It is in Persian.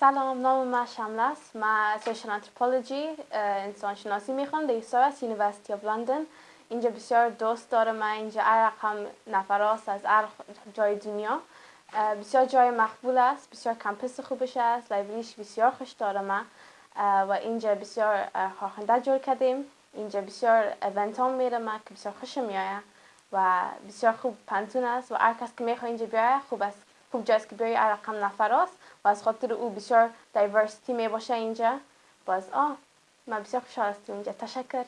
سلام نام من شمل است. من social anthropology انسان شناسی می‌خوانم. در SOAS University of London اینجا بسیار دوست دارم من اینجا هر رقم نفراست از هر جای دنیا. بسیار جای مقبول است. بسیار campus خوبش است. library ش بسیار خوش دارم. و اینجا بسیار خواهنده جور کردیم. اینجا بسیار event میره. من که بسیار خوش میآید و بسیار خوب پوهنتون است و هر کس که می‌خواد اینجا بیاید خوب است. خوب جاست که بیای رقم نفراست و از خاطر او بسیار دایورسیتی می باشه اینجا. باز آه من بسیار خوشحال هستم اینجا. تشکر.